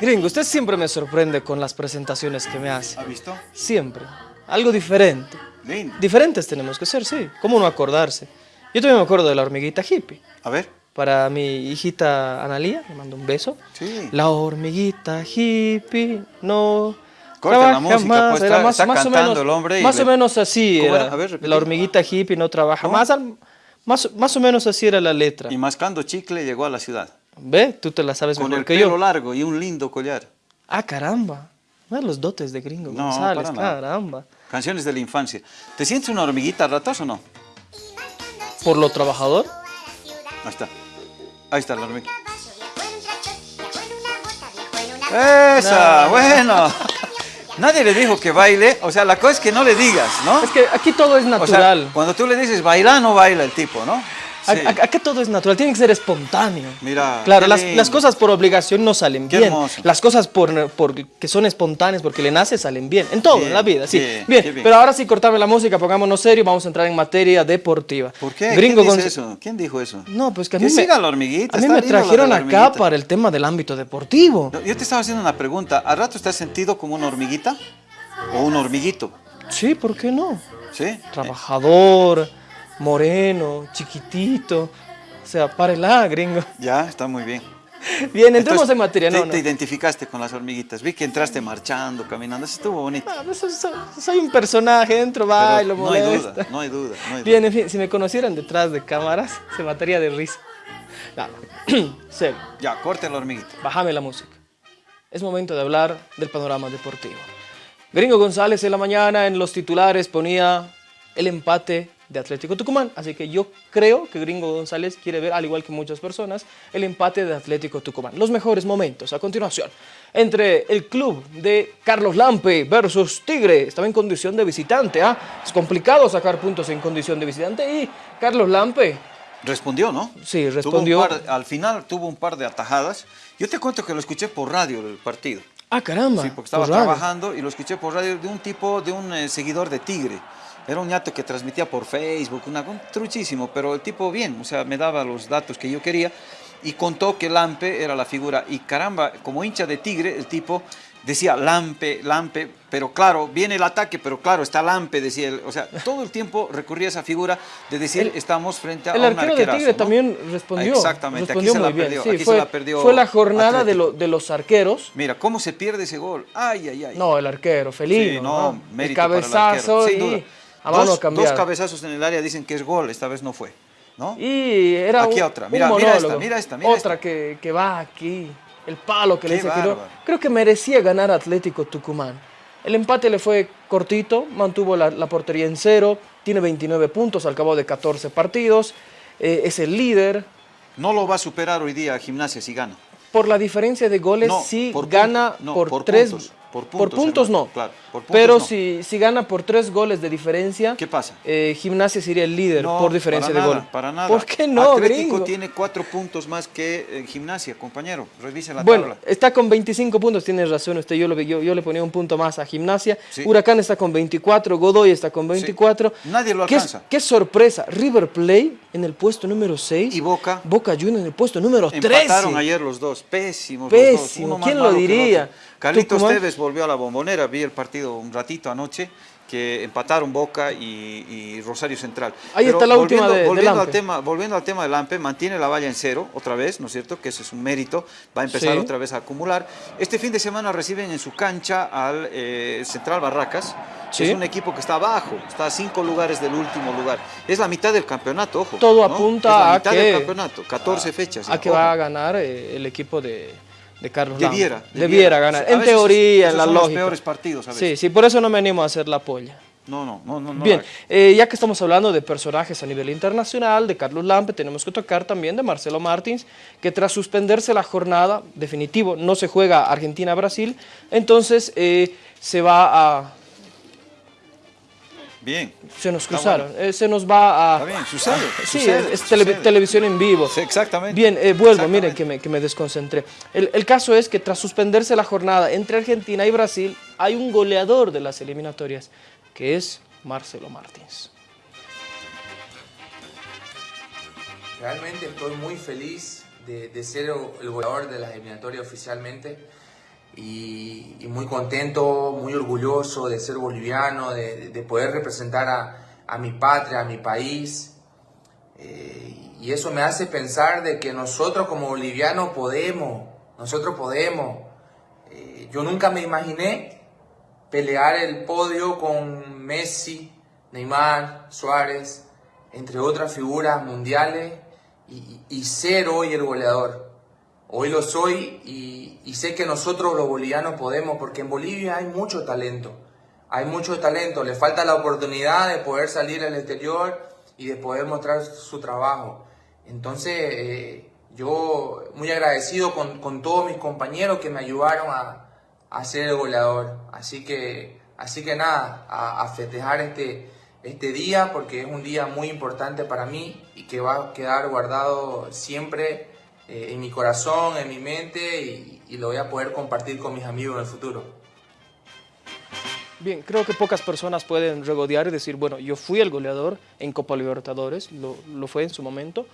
Gringo, usted siempre me sorprende con las presentaciones que me hace. ¿Ha visto? Siempre. Algo diferente. Lindo. Diferentes tenemos que ser, sí. ¿Cómo no acordarse? Yo también me acuerdo de la hormiguita hippie. A ver. Para mi hijita Analía, le mando un beso. Sí. La hormiguita hippie no... Corta la música, más. pues, Era está- más, está más o cantando menos, el hombre y Más le- o menos así ¿Cómo era. era? A ver, la hormiguita hippie no trabaja ¿Cómo? más. al- más. Más o menos así era la letra. Y mascando chicle llegó a la ciudad. ¿Ve? Tú te la sabes Con mejor el que pelo yo. largo y un lindo collar. Ah, caramba. Los dotes de Gringo No, González, caramba. Canciones de la infancia. ¿Te sientes una hormiguita a ratos o no? Por lo trabajador. Ahí está. Ahí está la hormiga. Esa, ¡Esa! Bueno. Nadie le dijo que baile. O sea, la cosa es que no le digas, ¿no? Es que aquí todo es O sea, natural. cuando tú le dices baila, no baila el tipo, ¿no? A- Sí. Acá todo es natural, tiene que ser espontáneo. Mira, Claro, las, cosas por obligación no salen Qué bien. hermoso. Las cosas por, por- que son espontáneas porque le nace salen bien. En todo, Bien, en la vida, sí. bien, Bien, qué bien. pero ahora sí cortame la música, pongámonos serio, vamos a entrar en materia deportiva. ¿Por qué? Gringo ¿Quién dice eso? ¿Quién dijo eso? No, pues que a Que mí me, siga la hormiguita, a mí me trajeron acá para el tema del ámbito deportivo. No, Yo te estaba haciendo una pregunta. ¿A rato estás sentido como una hormiguita? ¿O un hormiguito? Sí, ¿por qué no? ¿Sí? Trabajador, moreno, chiquitito. O sea, párela, gringo. Ya, está muy bien. Bien, entremos Entonces, en materia, te, ¿no? te no. identificaste con las hormiguitas. Vi que entraste marchando, caminando. Eso estuvo bonito. Ah, pues, soy, un personaje, entro, bailo, no hay duda, no hay duda, no hay Bien, duda. en fin, si me conocieran detrás de cámaras, se mataría de risa. Serio, Ya, corte la hormiguita. bájame la música. Es momento de hablar del panorama deportivo. Gringo González en la mañana en los titulares ponía el empate de Atlético Tucumán. Así que yo creo que Gringo González quiere ver, al igual que muchas personas, el empate de Atlético Tucumán. Los mejores momentos a continuación. Entre el club de Carlos Lampe versus Tigre. Estaba en condición de visitante. ¿ah? Es complicado sacar puntos en condición de visitante. Y Carlos Lampe, Respondió, ¿no? Sí, respondió. par- al final tuvo un par de atajadas. Yo te cuento que lo escuché por radio el partido. ah caramba. Sí, porque estaba trabajando y lo escuché por radio de un tipo, de un eh, seguidor de Tigre. Era un ñato que transmitía por Facebook, una, un truchísimo, pero el tipo bien, o sea, me daba los datos que yo quería y contó que Lampe era la figura. Y caramba, como hincha de Tigre, el tipo decía Lampe, Lampe, pero claro, viene el ataque, pero claro, está Lampe, decía él. O sea, todo el tiempo recurría a esa figura de decir, El- estamos frente a un arquero de arquerazo, Tigre ¿no? también respondió. Exactamente, aquí respondió se la muy bien. perdió, Sí, aquí se fue, la perdió fue la jornada de, lo- de los arqueros. Mira, ¿cómo se pierde ese gol? Ay, ay, ay. No, el arquero, Felino. Sí, no, ¿no? El mérito para el cabezazo arquero, sin y duda. A mano dos, cambiada. dos cabezazos en el área dicen que es gol, esta vez no fue, ¿no? Y era Aquí un, otra, un mira, mira esta, mira esta, mira Otra esta. Que, que va aquí, el palo que le Qué no. bárbaro. Creo que merecía ganar Atlético Tucumán. El empate le fue cortito, mantuvo la, la portería en cero, tiene 29 puntos al cabo de 14 partidos, eh, es el líder. No lo va a superar hoy día Gimnasia si gana. Por la diferencia de goles, No, sí por gana puntos, no, por, por tres. puntos, por por puntos, no. claro, por puntos Pero no. si, si gana por tres goles de diferencia, ¿Qué pasa? eh, Gimnasia sería el líder No, por diferencia para de nada, gol. Para nada. ¿Por qué no, Atlético gringo? tiene cuatro puntos más que eh, Gimnasia, compañero. Revise la Bueno, tabla. está con 25 puntos, tiene razón usted, yo, lo, yo, yo le ponía un punto más a Gimnasia. Sí. Huracán está con 24, Godoy está con 24. Nadie lo ¿Qué, alcanza. qué sorpresa, River Plate en el puesto número 6 Y Boca Boca Juniors en el puesto número 13. empataron ayer los dos, pésimos los dos. Pésimo, uno más ¿quién lo diría? Carlitos Tucumán. Tevez volvió a la bombonera, vi el partido un ratito anoche, que empataron Boca y, y Rosario Central. Ahí está la última de volviendo al tema Volviendo al tema de Lampe, mantiene la valla en cero otra vez, ¿no es cierto? Que ese es un mérito, va a empezar Sí. otra vez a acumular. Este fin de semana reciben en su cancha al eh, Central Barracas, que es un equipo que está abajo, está a cinco lugares del último lugar. Es la mitad del campeonato, ojo. Todo ¿no? apunta Es la a mitad que- del campeonato, 14 fechas. A que ojo. va a ganar eh, el equipo de, de Carlos Lampe. Debiera, Debiera ganar, A en veces teoría, en la son lógica. los peores partidos a veces. Sí, sí, por eso no me animo a hacer la polla. No, no, no, no. Bien, eh, ya que estamos hablando de personajes a nivel internacional, de Carlos Lampe, tenemos que tocar también de Marcelo Martins, que tras suspenderse la jornada, definitivo, no se juega Argentina-Brasil, entonces eh, se va a... Bien. Se nos cruzaron, eh, se nos va a... Está bien, sucede, a- sí, sucede, es, es tele- sucede. televisión en vivo. Sí, exactamente. Bien, eh, vuelvo, Exactamente. miren que me, que me desconcentré. El, el caso es que tras suspenderse la jornada entre Argentina y Brasil, hay un goleador de las eliminatorias, que es Marcelo Martins. Realmente estoy muy feliz de, de ser el goleador de las eliminatorias oficialmente. Y, muy contento, muy orgulloso de ser boliviano, de, poder representar a, mi patria, a mi país. Eh, y eso me hace pensar de que nosotros como bolivianos podemos, nosotros podemos. Eh, yo nunca me imaginé pelear el podio con Messi, Neymar, Suárez, entre otras figuras mundiales, y ser hoy el goleador. Hoy lo soy y, sé que nosotros los bolivianos podemos, porque en Bolivia hay mucho talento. Hay mucho talento, le falta la oportunidad de poder salir al exterior y de poder mostrar su trabajo. Entonces, eh, yo muy agradecido con, todos mis compañeros que me ayudaron a, a, ser el goleador. Así que, así que nada, a, a festejar este, este día porque es un día muy importante para mí y que va a quedar guardado siempre eh, en mi corazón, en mi mente y, lo voy a poder compartir con mis amigos en el futuro. Bien, creo que pocas personas pueden regodear y decir, bueno, yo fui el goleador en Copa Libertadores, lo fue en su momento,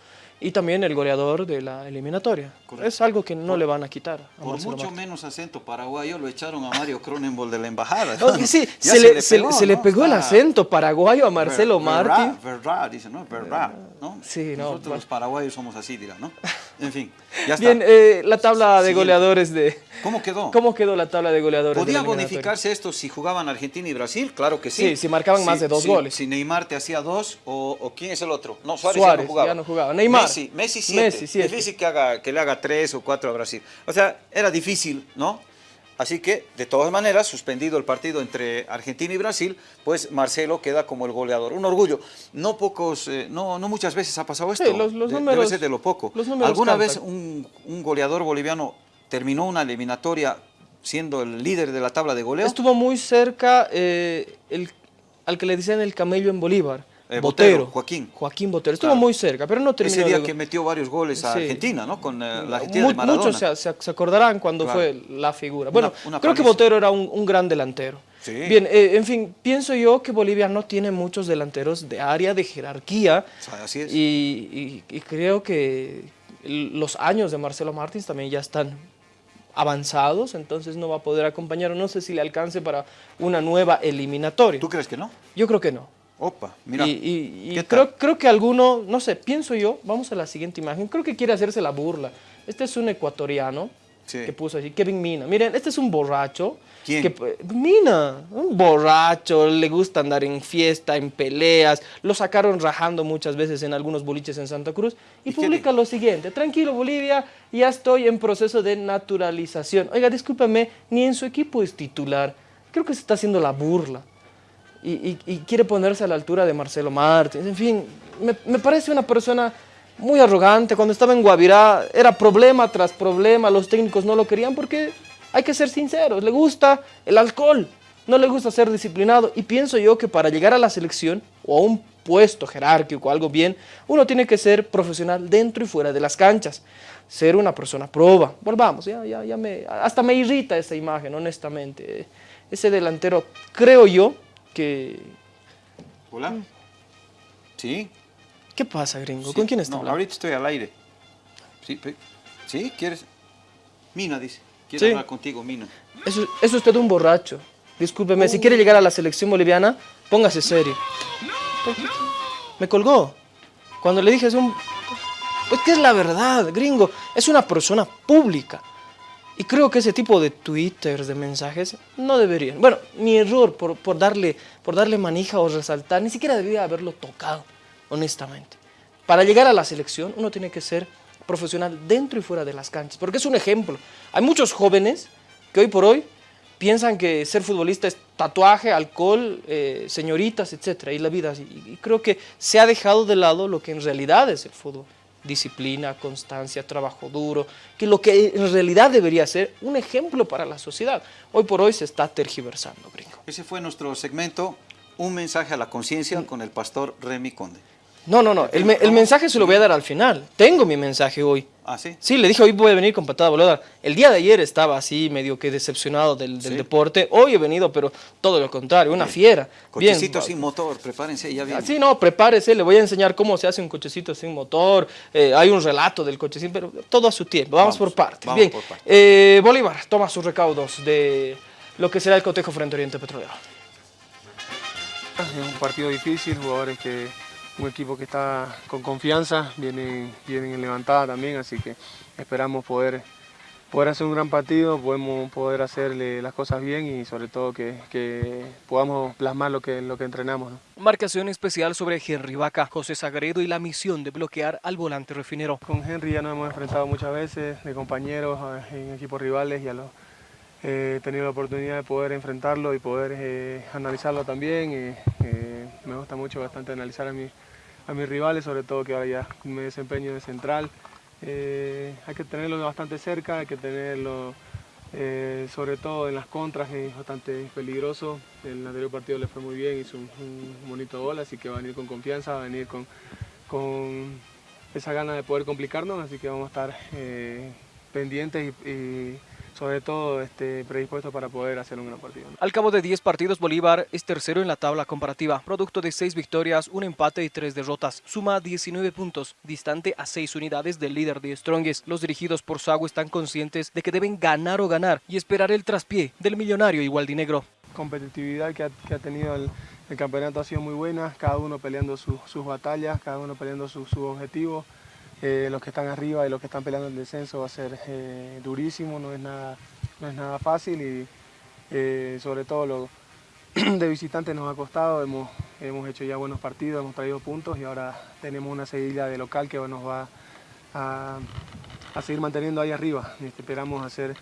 y también el goleador de la eliminatoria. Es algo que no le van a quitar. por mucho menos acento paraguayo lo echaron a Mario Cronenbol de la embajada. sí, se, le, se, le, pegó, el acento paraguayo a Marcelo Martí. Verdad, dice, ¿no? Verdad, ¿no? Sí, no. Nosotros los paraguayos somos así, dirá, ¿no? En fin, ya está. Bien, eh, la tabla de goleadores de... ¿Cómo quedó? ¿Cómo quedó la tabla de goleadores ¿Podía bonificarse esto si jugaban Argentina y Brasil? Claro que sí. Sí, si marcaban más de dos goles. Si Neymar te hacía dos, o, ¿quién es el otro? No, Suárez, ya no jugaba. Ya no jugaba. Neymar. Messi, Messi siete. Difícil que, haga, que le haga tres o cuatro a Brasil. O sea, era difícil, ¿no? Así que, de todas maneras, suspendido el partido entre Argentina y Brasil, pues Marcelo queda como el goleador. Un orgullo. No pocos, eh, no, no muchas veces ha pasado esto. Sí, los, números, debe ser de lo poco. ¿Alguna vez un, goleador boliviano terminó una eliminatoria siendo el líder de la tabla de goleo? Estuvo muy cerca eh, el, al que le dicen el camello en Bolívar. Eh, Botero, Joaquín. Joaquín Botero. Estuvo muy cerca, pero no terminó. Ese día que metió varios goles a Argentina, ¿no? Con eh, la Argentina de Maradona. Muchos se, acordarán cuando fue la figura. Bueno, creo que Botero era un, gran delantero. Bien, eh, en fin, pienso yo que Bolivia no tiene muchos delanteros de área, de jerarquía. Así es. Y, y creo que los años de Marcelo Martins también ya están avanzados, entonces no va a poder acompañar, no sé si le alcance para una nueva eliminatoria. ¿Tú crees que no? Yo creo que no. Opa, mira. Y, creo, creo que alguno, no sé, pienso yo, vamos a la siguiente imagen, creo que quiere hacerse la burla. Este es un ecuatoriano que puso así, Kevin Mina. Miren, este es un borracho. ¿Quién? Que, Mina, un borracho, le gusta andar en fiesta, en peleas. Lo sacaron rajando muchas veces en algunos boliches en Santa Cruz. Y, publica lo siguiente, tranquilo Bolivia, ya estoy en proceso de naturalización. Oiga, discúlpame, ni en su equipo es titular. Creo que se está haciendo la burla y, quiere ponerse a la altura de Marcelo Martins. En fin, me, parece una persona muy arrogante. Cuando estaba en Guavirá era problema tras problema, los técnicos no lo querían porque hay que ser sinceros, le gusta el alcohol, no le gusta ser disciplinado y pienso yo que para llegar a la selección o a un puesto jerárquico, algo bien, uno tiene que ser profesional dentro y fuera de las canchas, ser una persona proba. Volvamos, ya, ya, ya me, hasta me irrita esa imagen, honestamente. Ese delantero, creo yo, que... Hola. Mm. ¿Sí? ¿Qué pasa, gringo? ¿Con quién estás no, ahorita estoy al aire. ¿Sí? ¿Sí? ¿Quieres? Mina dice. Quiero hablar contigo, Mina. Eso, es usted un borracho. Discúlpeme, si quiere llegar a la selección boliviana, póngase serio. Me colgó. Cuando le dije es un... Pues, ¿qué es la verdad, gringo? Es una persona pública. Y creo que ese tipo de twitters, de mensajes, no deberían. Bueno, mi error por, por, darle, por darle manija o resaltar, ni siquiera debería haberlo tocado, honestamente. Para llegar a la selección, uno tiene que ser profesional dentro y fuera de las canchas, porque es un ejemplo. Hay muchos jóvenes que hoy por hoy piensan que ser futbolista es tatuaje, alcohol, eh, señoritas, etc. Y la vida así. Y creo que se ha dejado de lado lo que en realidad es el fútbol disciplina, constancia, trabajo duro, que lo que en realidad debería ser un ejemplo para la sociedad. Hoy por hoy se está tergiversando, gringo. Ese fue nuestro segmento, Un mensaje a la conciencia con el pastor Remy Conde. No, no, no. El, me- el mensaje se lo voy a dar al final. Tengo mi mensaje hoy. Ah, sí. Sí, le dije hoy voy a venir con patada voladora. El día de ayer estaba así medio que decepcionado del, del Sí. deporte. Hoy he venido, pero todo lo contrario, una fiera. Bien. Cochecito sin motor, prepárense, ya viene. Así no, prepárese, le voy a enseñar cómo se hace un cochecito sin motor. eh, hay un relato del cochecito, pero todo a su tiempo. Vamos, Vamos, por partes. vamos Bien. por partes. eh, Bolívar toma sus recaudos de lo que será el cotejo frente a Oriente Petrolero. Es un partido difícil, jugadores que un equipo que está con confianza, vienen, vienen en levantada también, así que esperamos poder, poder hacer un gran partido, podemos poder hacerle las cosas bien y sobre todo que, que podamos plasmar lo que, lo que entrenamos. ¿no? Marcación especial sobre Henry Vaca, José Sagredo y la misión de bloquear al volante refinero. Con Henry ya nos hemos enfrentado muchas veces de compañeros en equipos rivales y a los, he tenido la oportunidad de poder enfrentarlo y poder eh, analizarlo también. eh, me gusta mucho bastante analizar a, mi- a mis rivales, sobre todo que ahora ya me desempeño de central. Eh, hay que tenerlo bastante cerca, hay que tenerlo eh, sobre todo en las contras, es bastante peligroso. El anterior partido le fue muy bien, hizo un, bonito gol, así que va a venir con confianza, va a venir con, con esa gana de poder complicarnos, así que vamos a estar pendientes y sobre todo este, predispuestos para poder hacer un gran partido. Al cabo de 10 partidos, Bolívar es tercero en la tabla comparativa, producto de 6 victorias, un empate y 3 derrotas. Suma 19 puntos, distante a 6 unidades del líder de Strongest. Los dirigidos por Sago están conscientes de que deben ganar o ganar y esperar el traspié del millonario igualdinegro. competitividad que ha, que ha tenido el, el campeonato ha sido muy buena, cada uno peleando su- sus batallas, cada uno peleando sus su objetivos. Eh, los que están arriba y los que están peleando el descenso va a ser eh, durísimo, no es nada, no es nada fácil y eh, sobre todo lo de visitantes nos ha costado, hemos, hemos hecho ya buenos partidos, hemos traído puntos y ahora tenemos una seguida de local que nos va a, a seguir manteniendo ahí arriba. Este, Esperamos hacer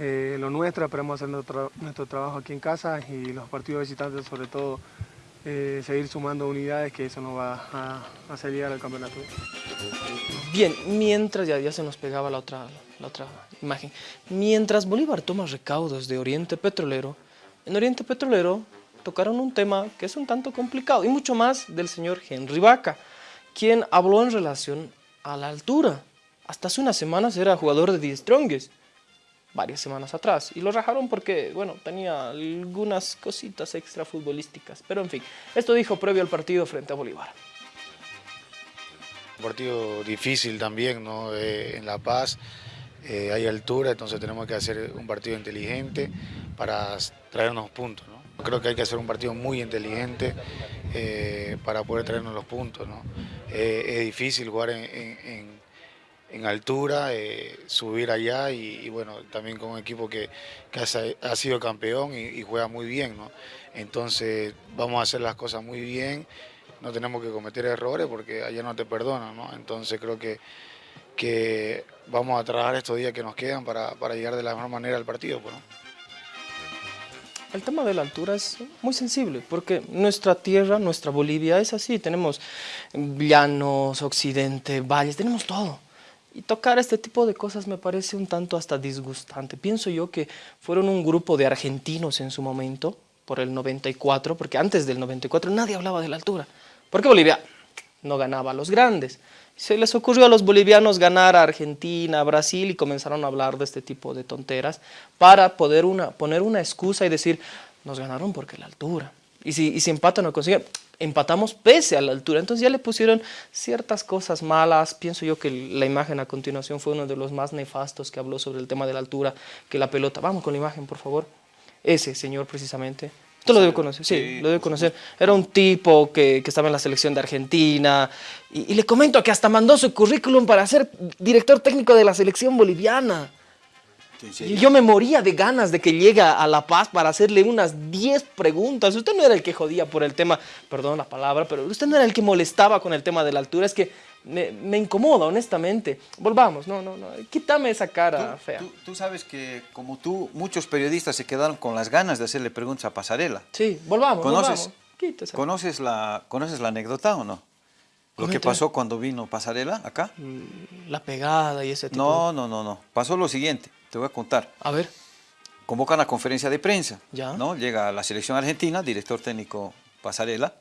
lo nuestro, esperamos hacer nuestro, nuestro trabajo aquí en casa y los partidos visitantes sobre todo eh, seguir sumando unidades que eso nos va a, a hacer al campeonato. Bien, mientras ya, ya se nos pegaba la otra, la otra imagen, mientras Bolívar toma recaudos de Oriente Petrolero, en Oriente Petrolero tocaron un tema que es un tanto complicado y mucho más del señor Henry Vaca, quien habló en relación a la altura. Hasta hace unas semanas era jugador de The Strongest, varias semanas atrás, y lo rajaron porque, bueno, tenía algunas cositas extra futbolísticas, pero en fin, esto dijo previo al partido frente a Bolívar. Un partido difícil también, ¿no? Eh, en La Paz eh, hay altura, entonces tenemos que hacer un partido inteligente para traernos puntos, ¿no? Creo que hay que hacer un partido muy inteligente eh, para poder traernos los puntos, ¿no? Eh, es difícil jugar en, en altura, eh, subir allá y, bueno, también con un equipo que, que ha, sido campeón y, y juega muy bien, ¿no? Entonces vamos a hacer las cosas muy bien, no tenemos que cometer errores porque allá no te perdonan, ¿no? Entonces creo que, que vamos a trabajar estos días que nos quedan para, para llegar de la mejor manera al partido, pues, ¿no? El tema de la altura es muy sensible porque nuestra tierra, nuestra Bolivia es así. Tenemos llanos, occidente, valles, tenemos todo. Y tocar este tipo de cosas me parece un tanto hasta disgustante. Pienso yo que fueron un grupo de argentinos en su momento, por el 94, porque antes del 94 nadie hablaba de la altura. Porque Bolivia no ganaba a los grandes. Se les ocurrió a los bolivianos ganar a Argentina, Brasil y comenzaron a hablar de este tipo de tonteras para poder una, poner una excusa y decir, nos ganaron porque la altura. Y si, y si empatan o consiguen, empatamos pese a la altura. Entonces ya le pusieron ciertas cosas malas. Pienso yo que la imagen a continuación fue uno de los más nefastos que habló sobre el tema de la altura, que la pelota. Vamos con la imagen, por favor. Ese señor precisamente. Usted lo debe conocer, sí, Sí, lo debe conocer. Era un tipo que, que estaba en la selección de Argentina y, y le comento que hasta mandó su currículum para ser director técnico de la selección boliviana. Y yo me moría de ganas de que llegue a La Paz para hacerle unas 10 preguntas. Usted no era el que jodía por el tema, perdón la palabra, pero usted no era el que molestaba con el tema de la altura. Es que me, me incomoda, honestamente. Volvamos, no, no, no. Quítame esa cara Tú, fea. tú- tú sabes que, como tú, muchos periodistas se quedaron con las ganas de hacerle preguntas a Pasarela. Sí, volvamos, ¿Conoces, volvamos. ¿conoces, la, ¿Conoces la anécdota o no? Lo que pasó cuando vino Pasarela acá. La pegada y ese tipo No, no, no, no. Pasó lo siguiente, te voy a contar. A ver, Convocan a conferencia de prensa. Ya. ¿no? Llega la selección argentina, director técnico Pasarela.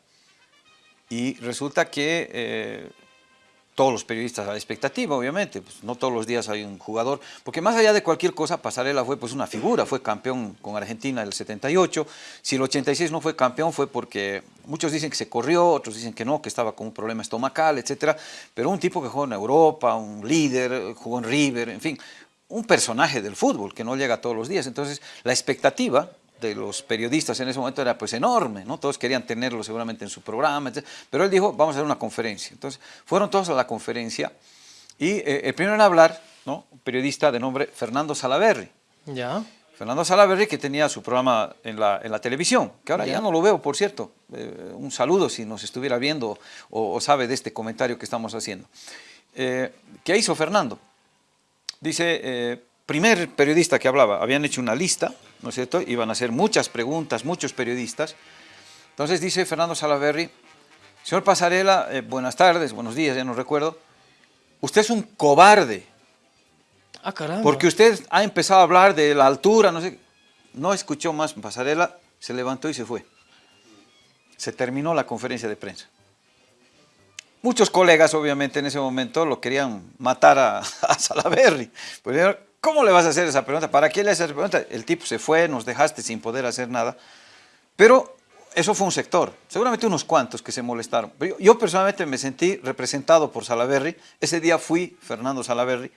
Y resulta que eh, todos los periodistas a la expectativa, obviamente, pues no todos los días hay un jugador, porque más allá de cualquier cosa, Pasarela fue pues una figura, fue campeón con Argentina en el 78, si el 86 no fue campeón fue porque muchos dicen que se corrió, otros dicen que no, que estaba con un problema estomacal, etcétera, pero un tipo que jugó en Europa, un líder, jugó en River, en fin, un personaje del fútbol que no llega todos los días, entonces la expectativa de los periodistas en ese momento era pues enorme, ¿no? Todos querían tenerlo seguramente en su programa, etc. Pero él dijo, vamos a hacer una conferencia. Entonces, fueron todos a la conferencia y eh, el primero en hablar, ¿no? Un periodista de nombre Fernando Salaverri. Ya. Fernando Salaverri que tenía su programa en la, en la televisión, que ahora ya. no lo veo, por cierto. Eh, un saludo si nos estuviera viendo o, o, sabe de este comentario que estamos haciendo. Eh, ¿Qué hizo Fernando? Dice, primer periodista que hablaba, habían hecho una lista, ¿no es cierto? Iban a hacer muchas preguntas, muchos periodistas. Entonces dice Fernando Salaverri, señor Pasarela, eh, buenas tardes, buenos días, ya no recuerdo, usted es un cobarde. Ah, caramba. Porque usted ha empezado a hablar de la altura, no sé, no escuchó más Pasarela, se levantó y se fue. Se terminó la conferencia de prensa. Muchos colegas, obviamente, en ese momento lo querían matar a, a Salaverri. Pues, ¿Cómo le vas a hacer esa pregunta? ¿Para qué le haces esa pregunta? El tipo se fue, nos dejaste sin poder hacer nada. Pero eso fue un sector, seguramente unos cuantos que se molestaron. Pero yo, yo personalmente me sentí representado por Salaverri. Ese día fui Fernando Salaverri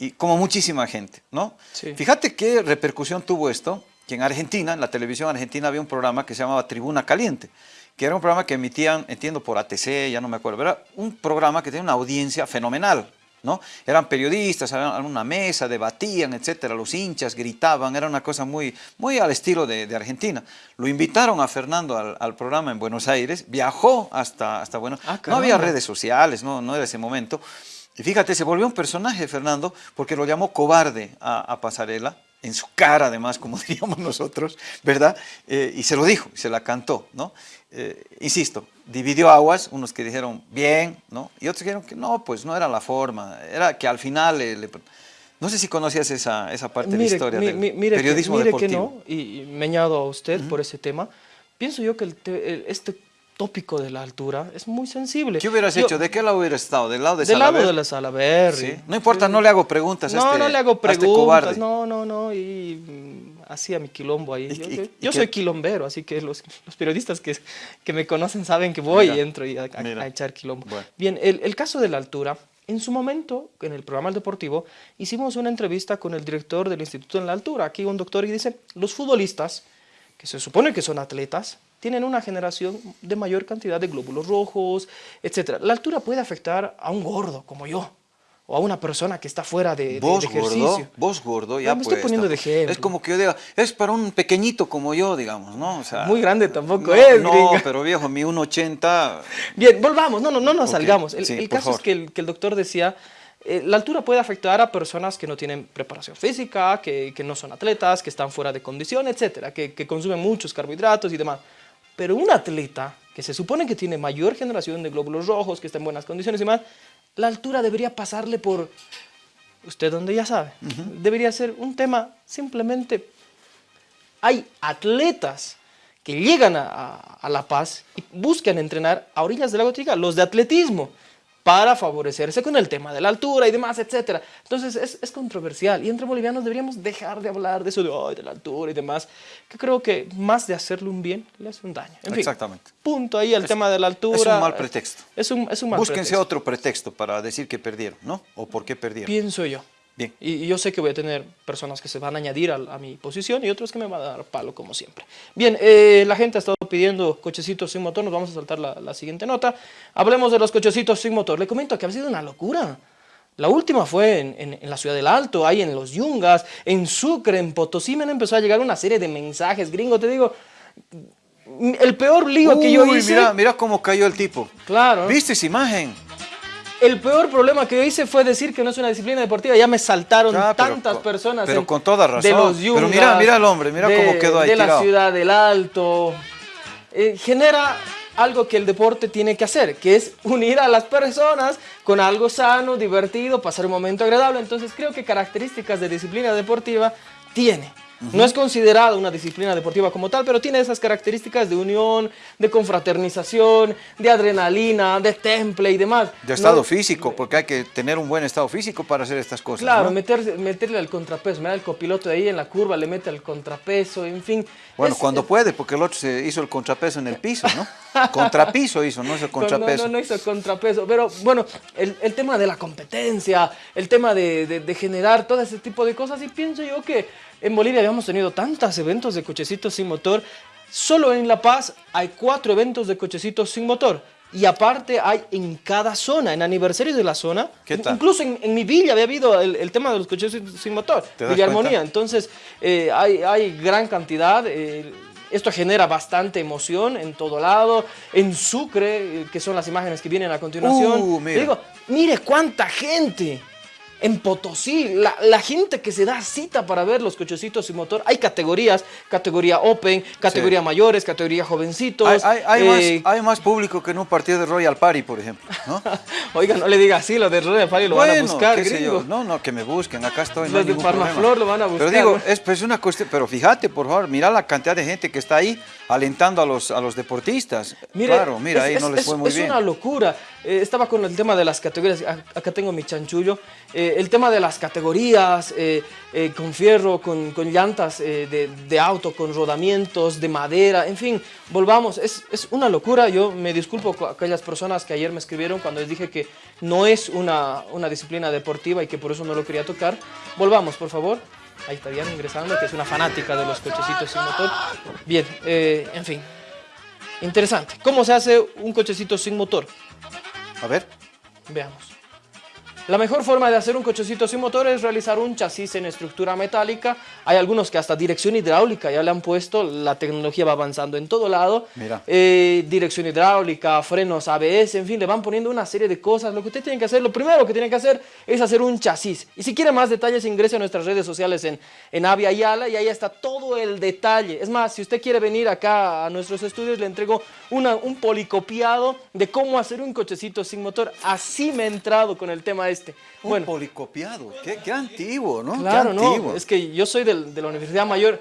y como muchísima gente, ¿no? Sí. Fíjate qué repercusión tuvo esto, que en Argentina, en la televisión argentina había un programa que se llamaba Tribuna Caliente, que era un programa que emitían, entiendo, por ATC, ya no me acuerdo, era un programa que tenía una audiencia fenomenal, ¿no? Eran periodistas, habían una mesa, debatían, etcétera, los hinchas gritaban, era una cosa muy, muy al estilo de, de Argentina. Lo invitaron a Fernando al, al, programa en Buenos Aires, viajó hasta, hasta Buenos Ah, No había redes sociales, no, no era ese momento. Y fíjate, se volvió un personaje Fernando porque lo llamó cobarde a, a Pasarela, en su cara además, como diríamos nosotros, ¿verdad? Eh, y se lo dijo, se la cantó, ¿no? Eh, insisto, dividió aguas, unos que dijeron bien, ¿no? Y otros que dijeron que no, pues no era la forma, era que al final, le, le- no sé si conocías esa, esa parte de la historia mi- del mi- mire que- periodismo mire que deportivo. no, y, y me añado a usted por ese tema. Pienso yo que el te- el- este tópico de la altura es muy sensible. ¿Qué hubieras Yo- hecho? ¿De qué lado hubieras estado? ¿Del lado de Del lado de la Salaberry. Sí. No importa, no le hago preguntas a No, este- no le hago a este preguntas, cobarde. no, no, no, y mm, hacía mi quilombo ahí. ¿Y- Yo, yo- soy quilombero, así que los, los periodistas que, que me conocen saben que voy Mira, y entro y a, a- a echar quilombo. Bueno. Bien, el, el caso de la altura, en su momento, en el programa El Deportivo, hicimos una entrevista con el director del Instituto en la Altura, aquí un doctor, y dice, los futbolistas, que se supone que son atletas, tienen una generación de mayor cantidad de glóbulos rojos, etc. La altura puede afectar a un gordo como yo, o a una persona que está fuera de, de- Vos de ejercicio. gordo, vos gordo, ya No, me estoy pues, poniendo de ejemplo. Es como que yo diga, es para un pequeñito como yo, digamos, ¿no? O sea, Muy grande tampoco no, es, No, gringo. pero viejo, mi 1.80, Bien, volvamos, no, no, no nos Ok, salgamos. El, sí, el caso es favor. que el, que el doctor decía, eh, la altura puede afectar a personas que no tienen preparación física, que, que no son atletas, que están fuera de condición, etcétera, que, que consumen muchos carbohidratos y demás. Pero un atleta que se supone que tiene mayor generación de glóbulos rojos, que está en buenas condiciones y demás, la altura debería pasarle por, usted donde ya sabe, debería ser un tema simplemente hay atletas que llegan a, a- a La Paz y buscan entrenar a orillas de la Gotica, los de atletismo, para favorecerse con el tema de la altura y demás, etc. Entonces es, es controversial y entre bolivianos deberíamos dejar de hablar de eso de, "Ay, de la altura y demás, que creo que más de hacerle un bien, le hace un daño. En fin, Exactamente. punto ahí el tema de la altura. es un mal pretexto. Es un, es un mal búsquense pretexto. otro pretexto para decir que perdieron, ¿no? O por qué perdieron. Pienso yo. Bien. Y, y yo sé que voy a tener personas que se van a añadir a, a mi posición y otros que me van a dar palo, como siempre. Bien, eh, la gente ha estado pidiendo cochecitos sin motor. Nos vamos a saltar la, la siguiente nota. Hablemos de los cochecitos sin motor. Le comento que ha sido una locura. La última fue en, en- en la ciudad del Alto, ahí en los Yungas, en Sucre, en Potosí. Me empezado a llegar una serie de mensajes gringo. Te digo, el peor lío que yo Uy, hice. mira, mira cómo cayó el tipo. Claro. ¿Viste esa imagen? El peor problema que yo hice fue decir que no es una disciplina deportiva. Ya me saltaron Ah, pero tantas personas. pero en- con toda razón. De los Pero mira, mira al hombre, mira de- cómo quedó ahí De la ciudad del Alto. Eh, genera algo que el deporte tiene que hacer, que es unir a las personas con algo sano, divertido, pasar un momento agradable. Entonces creo que características de disciplina deportiva tiene. No es considerada una disciplina deportiva como tal, pero tiene esas características de unión, de confraternización, de adrenalina, de temple y demás. De estado No- físico, porque hay que tener un buen estado físico para hacer estas cosas. Claro, ¿no? meterse- meterle al contrapeso. Mira, el copiloto de ahí en la curva le mete al contrapeso, en fin. Bueno, Es- cuando es- puede, porque el otro se hizo el contrapeso en el piso, ¿no? Contrapiso hizo, no es el contrapeso. No, no, no hizo contrapeso. Pero bueno, el, el tema de la competencia, el tema de, de- de generar todo ese tipo de cosas. Y pienso yo que en Bolivia habíamos tenido tantos eventos de cochecitos sin motor. Solo en La Paz hay cuatro eventos de cochecitos sin motor. Y aparte hay en cada zona, en aniversarios de la zona. ¿Qué tal? Incluso en, en mi villa había habido el, el tema de los coches sin motor, ¿Te das Villa Armonía. Entonces eh, hay, hay gran cantidad. eh, esto genera bastante emoción en todo lado. En Sucre, eh, que son las imágenes que vienen a continuación. Uh, mira. Digo, mire cuánta gente. En Potosí, la, la gente que se da cita para ver los cochecitos sin motor, hay categorías, categoría Open, categoría mayores, categoría jovencitos. Hay, hay- hay eh, más, hay más público que en un partido de Royal Party, por ejemplo. ¿No? Oiga, no le diga así, lo de Royal Party lo van a buscar, qué sé yo. No, no, que me busquen, acá estoy. no Los hay de Farmaflor lo van a buscar, Pero digo, ¿no? es pues una cuestión, pero fíjate, por favor, mira la cantidad de gente que está ahí alentando a los, a los deportistas. Mire, claro, mira, es- ahí no es- les es- fue muy es bien. una locura. Eh, estaba con el tema de las categorías. Acá tengo mi chanchullo. Eh, el tema de las categorías, eh, con fierro, con, con llantas de, de auto, con rodamientos, de madera, en fin, volvamos. Es, es una locura. Yo me disculpo con aquellas personas que ayer me escribieron cuando les dije que no es una, una disciplina deportiva y que por eso no lo quería tocar. Volvamos, por favor. Ahí está Diana ingresando, que es una fanática de los cochecitos sin motor. Bien, eh, en fin. Interesante. ¿Cómo se hace un cochecito sin motor? A ver, Veamos. La mejor forma de hacer un cochecito sin motor es realizar un chasis en estructura metálica. Hay algunos que hasta dirección hidráulica ya le han puesto, la tecnología va avanzando en todo lado. Mira. Eh, dirección hidráulica, frenos ABS, en fin, le van poniendo una serie de cosas. Lo que usted tiene que hacer, lo primero que tiene que hacer es hacer un chasis. Y si quiere más detalles, ingrese a nuestras redes sociales en, en Avia Yala y ahí está todo el detalle. Es más, si usted quiere venir acá a nuestros estudios, le entrego una, un policopiado de cómo hacer un cochecito sin motor. Así me he entrado con el tema este. un Bueno, policopiado. Qué, qué antiguo, ¿no? Claro, qué no, es que yo soy del- de la Universidad Mayor,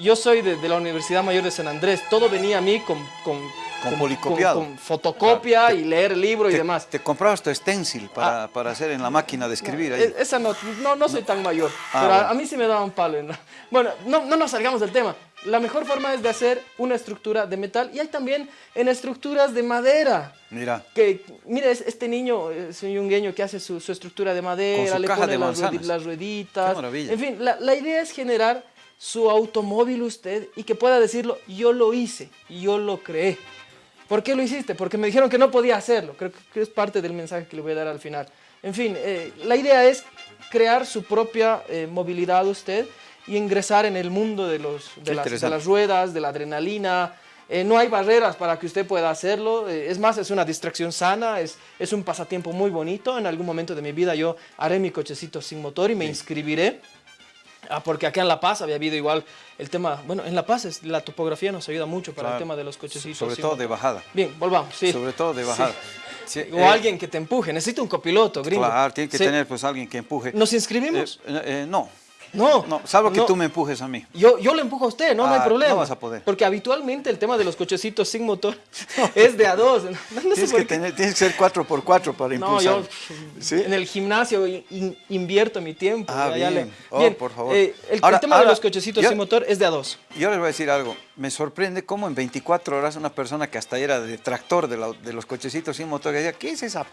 yo soy de, de la Universidad Mayor de San Andrés, todo venía a mí con, con, Con policopiado. con fotocopia y leer el libro y demás. Te comprabas tu stencil para, para hacer en la máquina de escribir ahí. E- Esa no, no, no soy tan mayor, Ah, pero a- bueno. a mí sí me daban palo. ¿no? Bueno, no, no nos salgamos del tema. La mejor forma es de hacer una estructura de metal y hay también en estructuras de madera. Mira, Que, mire, es- este niño es un yungueño que hace su, su estructura de madera, su le caja pone de las rueditas. Qué maravilla. En fin, la, la idea es generar su automóvil usted y que pueda decirlo, yo lo hice, yo lo creé. ¿Por qué lo hiciste? Porque me dijeron que no podía hacerlo. Creo que- es parte del mensaje que le voy a dar al final. En fin, eh, la idea es crear su propia eh, movilidad usted y ingresar en el mundo de, los, de, las, de interesante. las ruedas, de la adrenalina. Eh, no hay barreras para que usted pueda hacerlo. Es más, es una distracción sana, es, es un pasatiempo muy bonito. En algún momento de mi vida yo haré mi cochecito sin motor y me inscribiré. Ah, porque acá en La Paz había habido igual el tema, bueno, en La Paz es- la topografía nos ayuda mucho para el tema de los cochecitos. sobre todo de bajada. Bien, volvamos, sí. Sobre todo de bajada. Sí, O eh, alguien que te empuje, necesito un copiloto, gringo. Claro, tiene que Sí. tener pues alguien que empuje. ¿Nos inscribimos? Eh, eh, no, no. no, salvo que no. tú me empujes a mí. Yo, yo le empujo a usted, no, no hay Ah, problema. no vas a poder. Porque habitualmente el tema de los cochecitos sin motor es de a dos. No, Tienes por que, tener, tienes que ser 4x4 para No, impulsar. yo ¿Sí? en el gimnasio in- invierto mi tiempo. Ah, bien. Oh, Bien, por favor. eh, el, el Ahora- tema de los cochecitos yo- sin motor es de a dos. Yo les voy a decir algo. Me sorprende cómo en 24 horas una persona que hasta era detractor de, la- de los cochecitos sin motor, que decía, ¿qué es esa?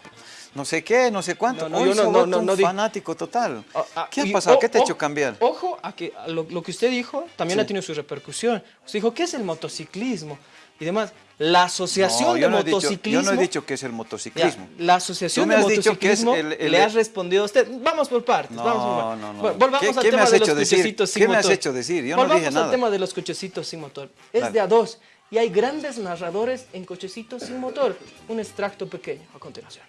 No sé qué, no sé cuánto. No, no, Hoy no- no- vuelto no- un no fanático total. Ah, ah, ¿Qué ha pasado? ¿Qué te ha hecho cambiar? Ojo a que a lo, lo que usted dijo también Sí. ha tenido su repercusión. Usted dijo, ¿qué es el motociclismo? Y demás. La asociación No, de yo no dicho- motociclismo. yo no he dicho que es el Ya, motociclismo. la asociación de has dicho que es motociclismo el- el- le ha respondido a usted. Vamos por partes. No, vamos por partes. no, no. Bueno, volvamos ¿Qué- al qué tema has de los cochecitos sin ¿Qué me has motor. hecho decir? Yo no volvamos dije al nada. tema de los cochecitos sin motor. Es Dale. de a dos. Y hay grandes narradores en cochecitos sin motor. Un extracto pequeño a continuación.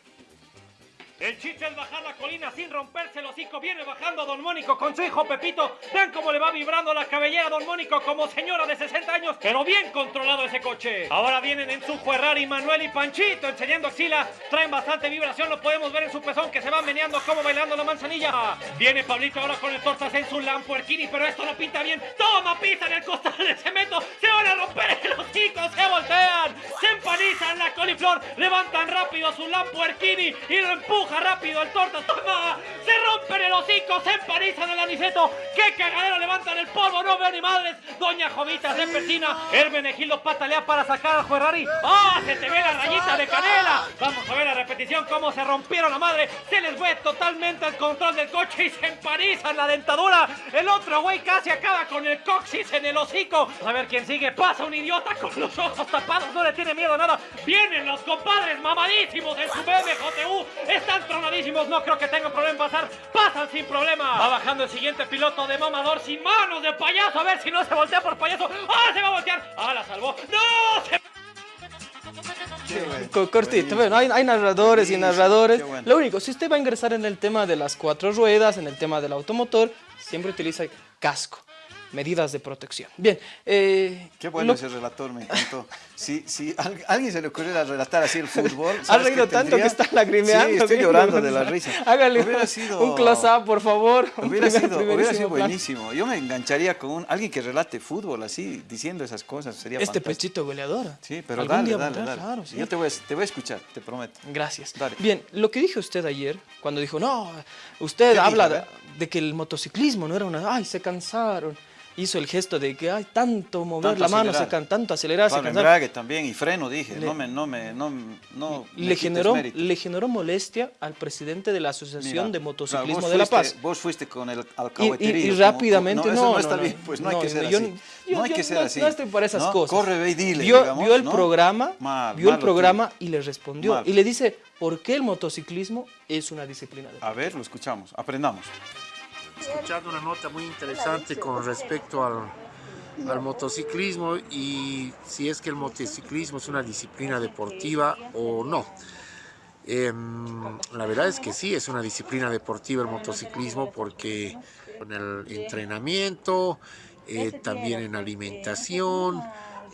El chiste es bajar la colina sin romperse el hocico. Viene bajando Don Mónico con su hijo Pepito. Vean cómo le va vibrando la cabellera a Don Mónico como señora de 60 años. Pero bien controlado ese coche. Ahora vienen en su Ferrari Manuel y Panchito enseñando axila. Traen bastante vibración. Lo podemos ver en su pezón que se va meneando como bailando la manzanilla. Viene Pablito ahora con el tortas en su Lamborghini. Pero esto no pinta bien. Toma pisa en el costal de cemento. Se van a romper los chicos. Se voltean. Se empanizan la coliflor. Levantan rápido su Lamborghini y lo empuja rápido el tortas. ¡Toma! Se rompen el hocico. Se empanizan el aniceto. ¡Qué cagadero! Levantan el polvo. No veo ni madres. Doña Jovita se persina. Hermenegildo patalea para sacar al Ferrari. ¡Ah! Se te ve la rayita de canela. Vamos a ver la repetición. Cómo se rompieron la madre. Se les fue totalmente el control del coche y se empanizan la dentadura. El otro güey casi acaba con el coxis en el hocico. A ver quién sigue. Pasa un idiota con los ojos tapados. No le tiene miedo a nada. Vienen los compadres mamadísimos en su BMJU. Están tronadísimos. No creo que tengan problema en pasar. Pasan sin problema. Va bajando el siguiente piloto de mamador sin manos de payaso. A ver si no se voltea por payaso. ¡Ah, se va a voltear! ¡Ah, la salvó! ¡No! Se Co- Cortito, bueno, hay, hay narradores y Sí, narradores. bueno. Lo único, si usted va a ingresar en el tema de las cuatro ruedas, en el tema del automotor, siempre utiliza casco, medidas de protección. Bien, eh, Qué bueno lo- ese relator, me encantó. Si, si a al- alguien se le ocurriera relatar así el fútbol. Ha ¿sabes reído tanto tendría? que está lagrimeando. Sí, estoy llorando de la risa. Hágale Hubiera un- sido- un close-up, por favor. Hubiera primer- sido, hubiera sido buenísimo. Yo me engancharía con un- alguien que relate fútbol así, diciendo esas cosas. Sería Este fantástico. pechito goleador. Sí, pero dale, dale, vendrá, dale. Claro, sí. Yo te voy, a, te voy a escuchar, te prometo. Gracias. Dale. Bien, lo que dijo usted ayer, cuando dijo, no, usted ¿Qué habla de que el motociclismo no era una, ay, se cansaron. Hizo el gesto de que, ay, tanto mover Tanto la mano, acelerar. can, tanto acelerar, cansaron. embrague también y freno, dije. Le- no me, no me, no, le generó, le generó molestia al presidente de la Asociación Mira, de claro, Motociclismo de La fuiste- Paz. Vos fuiste con el Y, y- rápidamente, no, no, está bien, pues no, hay que ser yo- así. yo- no hay yo que ser no- así. no estoy para esas cosas. Corre, ve y dile, vio, digamos, vio el programa, Mal, vio el programa y le respondió. Mal. Y le dice, ¿por qué el motociclismo es una disciplina de A ver, lo escuchamos, aprendamos. Escuchando una nota muy interesante con respecto al, al motociclismo y si es que el motociclismo es una disciplina deportiva o no. Em, la verdad es que sí, es una disciplina deportiva el motociclismo porque con el entrenamiento, eh, también en alimentación,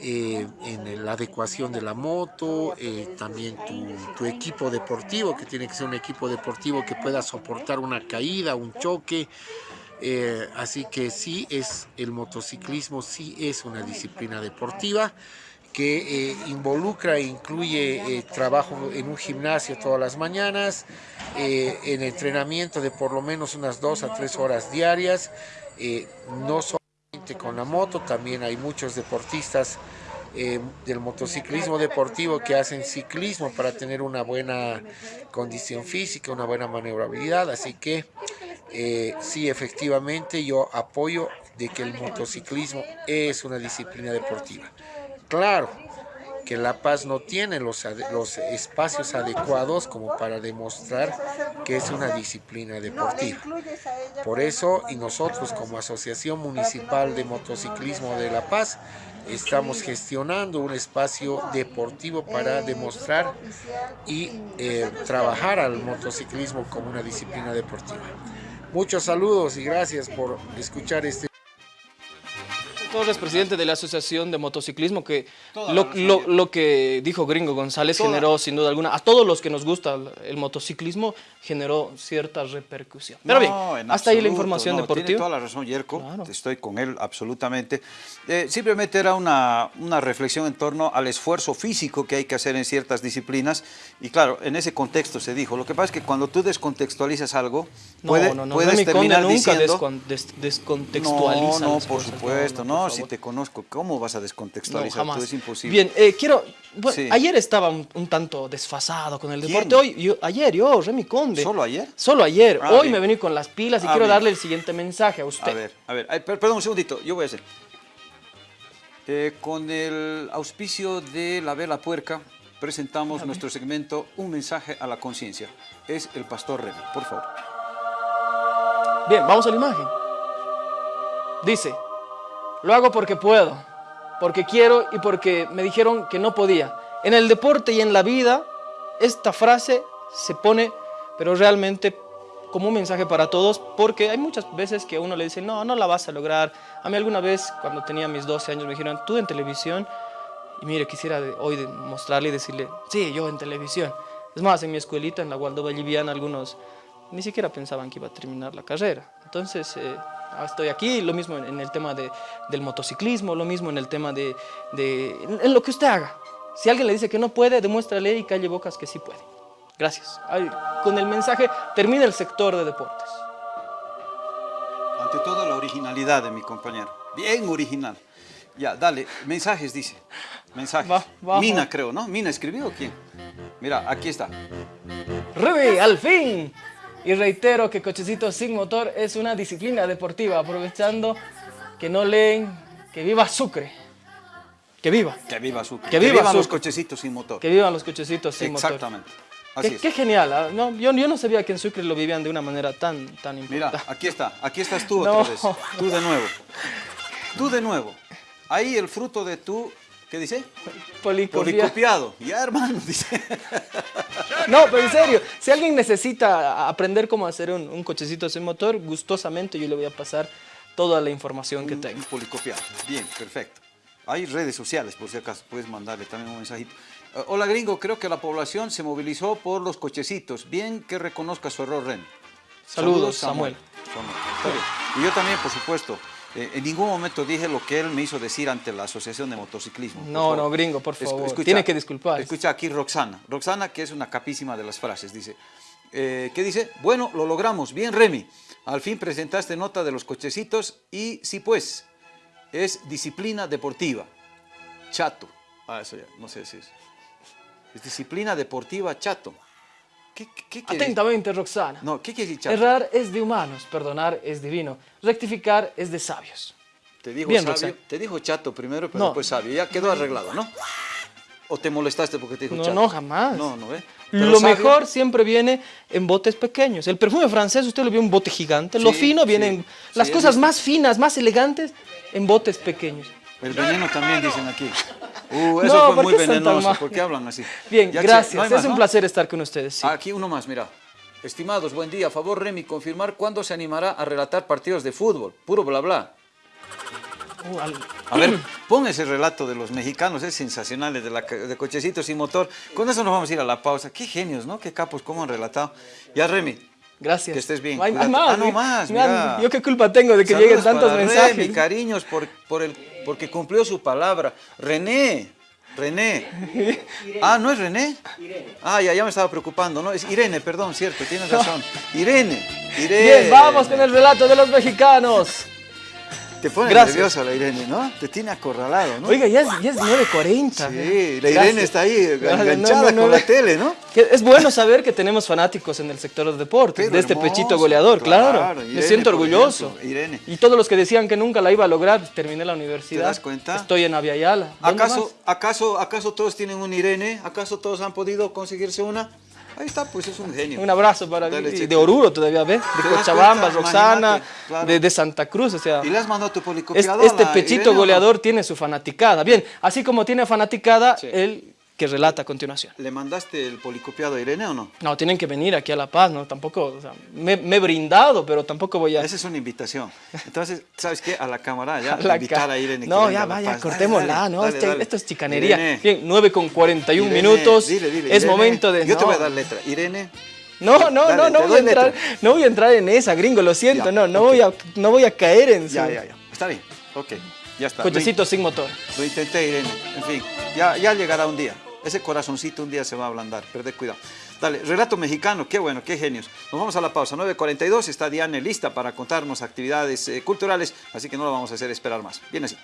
eh, en la adecuación de la moto, eh, también tu, equipo deportivo, que tiene que ser un equipo deportivo que pueda soportar una caída, un choque. Eh, así que sí es el motociclismo, sí es una disciplina deportiva que involucra e incluye trabajo en un gimnasio todas las mañanas, eh, en entrenamiento de por lo menos unas dos a tres horas diarias, no solamente con la moto, también hay muchos deportistas eh, del motociclismo deportivo que hacen ciclismo para tener una buena condición física, una buena maniobrabilidad, así que eh, sí, efectivamente yo apoyo de que el motociclismo es una disciplina deportiva. Claro que La Paz no tiene los, los espacios adecuados como para demostrar que es una disciplina deportiva. Por eso, y nosotros como Asociación Municipal de Motociclismo de La Paz, estamos gestionando un espacio deportivo para demostrar y eh, trabajar al motociclismo como una disciplina deportiva. Muchos saludos y gracias por escuchar este Torres, presidente de la Asociación de Motociclismo, que lo, lo- lo que dijo Gringo González Toda- generó, sin duda alguna, a todos los que nos gusta el, motociclismo, generó cierta repercusión. Pero bien, No, hasta ahí la información no, deportiva. Tiene toda la razón, Yerko. Claro. Estoy con él absolutamente. Eh, simplemente era una, una reflexión en torno al esfuerzo físico que hay que hacer en ciertas disciplinas. Y claro, en ese contexto se dijo. Lo que pasa es que cuando tú descontextualizas algo, No, puede- no, no, puedes terminar nunca diciendo... descon- des- descontextualiza No, no, por cosas, supuesto, no, por si te conozco, ¿cómo vas a No, descontextualizar? jamás. Tú? Es imposible. Bien, eh, quiero. bueno, Sí. Ayer estaba un, un tanto desfasado con el ¿Quién? deporte. Hoy, yo, ayer, yo, Remy Conde. ¿Solo ayer? Solo ayer. Ah, Hoy bien. me vení con las pilas y Ah, quiero bien. darle el siguiente mensaje a usted. A ver, a ver, ay, perdón un segundito, yo voy a hacer. Eh, con el auspicio de la Vela Puerca, presentamos nuestro segmento Un mensaje a la conciencia. Es el pastor Remy, por favor. Bien, vamos a la imagen. Dice, lo hago porque puedo, porque quiero y porque me dijeron que no podía. En el deporte y en la vida, esta frase se pone, pero realmente como un mensaje para todos, porque hay muchas veces que uno le dice, no, no la vas a lograr. A mí alguna vez, cuando tenía mis 12 años, me dijeron, tú en televisión, y mire, quisiera hoy mostrarle y decirle, sí, yo en televisión. Es más, en mi escuelita, en la Gualdo Valliviana, algunos ni siquiera pensaban que iba a terminar la carrera. Entonces, eh, estoy aquí, lo mismo en, el tema de- del motociclismo, lo mismo en el tema de, de- en, lo que usted haga. Si alguien le dice que no puede, demuéstrale y calle bocas que sí puede. Gracias. Ay, con el mensaje termina el sector de deportes. Ante todo la originalidad de mi compañero. Bien original. Ya, dale, mensajes dice. Mensajes. Va, Mina creo, ¿no? Mina escribió o quién? Mira, aquí está. Rebe, al fin. Y reitero que Cochecito sin motor es una disciplina deportiva, aprovechando que no leen, que viva Sucre. Que viva. Que viva Sucre. Que viva vivan los Sucre. cochecitos sin motor. Que vivan los cochecitos sin motor. Exactamente. Así Qué, es. qué genial. ¿ah? No, yo, yo no sabía que en Sucre lo vivían de una manera tan, tan Mira, importante. aquí está. Aquí estás tú No. otra vez. Tú de nuevo. Tú de nuevo. Ahí el fruto de tu, ¿qué dice? Policopia. Policopiado. Ya, hermano, dice. No, pero en serio, si alguien necesita aprender cómo hacer un, un cochecito sin motor, gustosamente yo le voy a pasar toda la información que tengo. Un policopiado. Bien, perfecto. Hay redes sociales, por si acaso, puedes mandarle también un mensajito. Eh, hola gringo, creo que la población se movilizó por los cochecitos. Bien que reconozca su error, Ren. Saludos, Samuel. Samuel. Bien. Y yo también, por supuesto, eh, en ningún momento dije lo que él me hizo decir ante la Asociación de Motociclismo. No, no, gringo, por favor. Tiene que disculpar. Escucha aquí Roxana. Roxana, que es una capísima de las frases, dice. eh, ¿Qué dice? Bueno, lo logramos. Bien, Remy. Al fin presentaste nota de los cochecitos y sí, pues, es disciplina deportiva. Chato. Ah, eso ya, no sé si es. Es disciplina deportiva chato. ¿Qué, qué, Atentamente, Roxana. No, ¿qué quiere decir chato? Errar es de humanos, perdonar es divino, rectificar es de sabios. Te dijo Bien, sabio, Roxana. te dijo chato primero, pero No. después sabio. Ya quedó arreglado, ¿no? ¿O te molestaste porque te dijo No, chato? no, jamás. No, no, ¿eh? Pero Lo sabio- mejor siempre viene en botes pequeños. El perfume francés, usted lo vio en bote gigante. lo Sí, fino viene sí, en... sí, Las he cosas más finas, más elegantes, en botes pequeños. El veneno también dicen aquí. Uh, eso No, fue ¿por muy venenoso. ¿Por qué hablan así? Bien, Ya, gracias. no es más, un ¿no? placer estar con ustedes. sí. Aquí uno más, mira. Estimados, buen día. A favor, Remy, confirmar cuándo se animará a relatar partidos de fútbol. Puro bla bla. Uh, al- A ver, pon ese relato de los mexicanos, es sensacional, de, la, de cochecitos sin motor. Con eso nos vamos a ir a la pausa. Qué genios, ¿no? Qué capos, cómo han relatado. Ya, Remy. Gracias. Que estés bien, No hay, hay cuídate. más. Ah, no más, mira, mira. Yo qué culpa tengo de que Saludos lleguen tantos para mensajes. Remy, cariños, por, por el, porque cumplió su palabra. René, René. Ah, ¿no es René? Ah, ya, ya me estaba preocupando, ¿no? Es Irene, perdón, cierto, tienes razón. Irene, Irene. Bien, vamos con el relato de los mexicanos. Te pone Gracias. nervioso la Irene, ¿no? Te tiene acorralado, ¿no? Oiga, ya es, ya es 9.40. Sí, la Irene Gracias. está ahí enganchada no, no, con la tele, ¿no? Que Es bueno saber que tenemos fanáticos en el sector de deportes, Pero de este hermoso, pechito goleador, claro. claro, Me siento orgulloso. ejemplo, Irene. Y todos los que decían que nunca la iba a lograr, terminé la universidad. ¿Te das cuenta? Estoy en Aviala. ¿Dónde ¿Acaso, acaso, ¿Acaso todos tienen un Irene? ¿Acaso todos han podido conseguirse una? Ahí está, pues es un genio. Un abrazo para Dale, y chico. de Oruro todavía, ¿ves? ¿Te De Cochabamba, cuenta? Roxana, claro. de, de Santa Cruz, o sea. ¿Y le has mandado tu este la pechito Irene o no? goleador tiene su fanaticada. Bien, así como tiene fanaticada, Sí. el que relata a continuación. ¿Le mandaste el policopiado a Irene o no? No, tienen que venir aquí a La Paz, ¿no? Tampoco, o sea, me, me he brindado, pero tampoco voy a... Esa es una invitación. Entonces, ¿sabes qué? A la cámara ya, a la invitar ca- a Irene. No, ya a La vaya, Paz. Cortémosla, dale, ¿no? dale, Este- esto es chicanería. Irene, Bien, 9 con 41 Irene, minutos. Dile, dile, es Irene. momento de... Yo te voy a dar letra. Irene. No, no, no, no voy, a entrar, letra. no voy a entrar en esa, gringo, lo siento, Ya, no, no, voy a, no voy a caer en su Ya, ya, ya. Está bien. Ok. Ya está. cochecito sin motor. Lo, lo intenté, Irene. En fin, ya, ya llegará un día. Ese corazoncito un día se va a ablandar. Perded cuidado. Dale, relato mexicano. Qué bueno, qué genios. Nos vamos a la pausa. 9.42. Está Diane lista para contarnos actividades eh, culturales. Así que no la vamos a hacer esperar más. Viene así.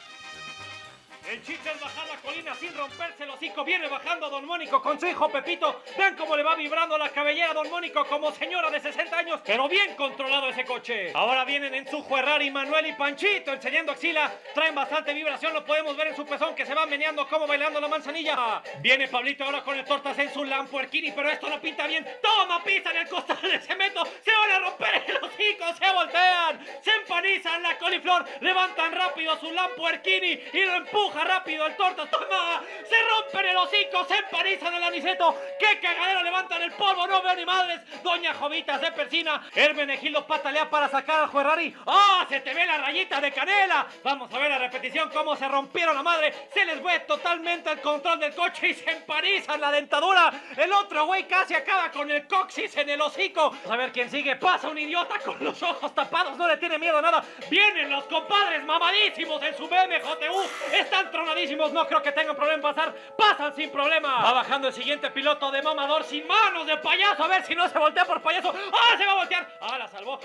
El chiste es bajar la colina sin romperse el hocico. Viene bajando Don Mónico con su hijo Pepito. Vean cómo le va vibrando la cabellera a Don Mónico como señora de 60 años. Pero bien controlado ese coche. Ahora vienen en su Ferrari Manuel y Panchito enseñando axila. Traen bastante vibración. Lo podemos ver en su pezón que se va meneando como bailando la manzanilla. Viene Pablito ahora con el tortas en su Lamborghini. Pero esto no pinta bien. Toma pista en el costal de cemento. Se van a romper el hocico. Se voltean. Se empanizan la coliflor. Levantan rápido su Lamborghini y lo rápido el tortas. ¡Mama! Se rompen el hocico, se emparizan el aniceto. ¡Qué cagadero levantan el polvo! No veo ni madres. Doña Jovita se persina. Hermenegildo patalea para sacar al Ferrari. ¡Ah! se te ve la rayita de canela. Vamos a ver la repetición cómo se rompieron la madre. Se les fue totalmente el control del coche y se emparizan la dentadura. El otro güey casi acaba con el coxis en el hocico. Vamos a ver quién sigue. Pasa un idiota con los ojos tapados. No le tiene miedo a nada. Vienen los compadres mamadísimos en su BMJU. Están tronadísimos. No creo que tengan problema en pasar. Pasan sin problema. Va bajando el siguiente piloto de mamador sin manos de payaso. A ver si no se voltea por payaso. ¡Ah! Se va a voltear. ¡Ah! La salvó.